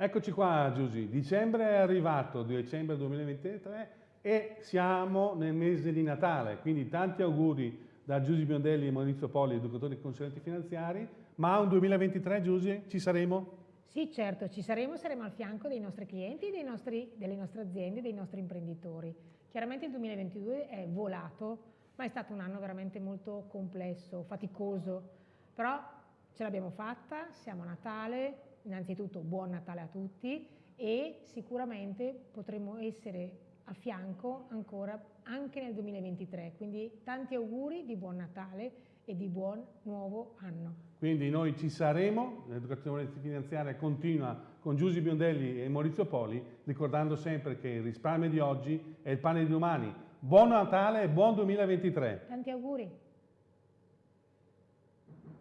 Eccoci qua Giusy, dicembre è arrivato, dicembre 2023 e siamo nel mese di Natale, quindi tanti auguri da Giusy Biondelli e Maurizio Poli, educatori e consulenti finanziari, ma un 2023 Giusy ci saremo? Sì, certo, ci saremo, saremo al fianco dei nostri clienti, dei nostri, delle nostre aziende, dei nostri imprenditori. Chiaramente il 2022 è volato, ma è stato un anno veramente molto complesso, faticoso, però ce l'abbiamo fatta, siamo a Natale, innanzitutto buon Natale a tutti e sicuramente potremo essere a fianco ancora anche nel 2023, quindi tanti auguri di buon Natale e di buon nuovo anno. Quindi noi ci saremo, l'educazione finanziaria continua con Giusy Biondelli e Maurizio Poli, ricordando sempre che il risparmio di oggi è il pane di domani. Buon Natale e buon 2023! Tanti auguri!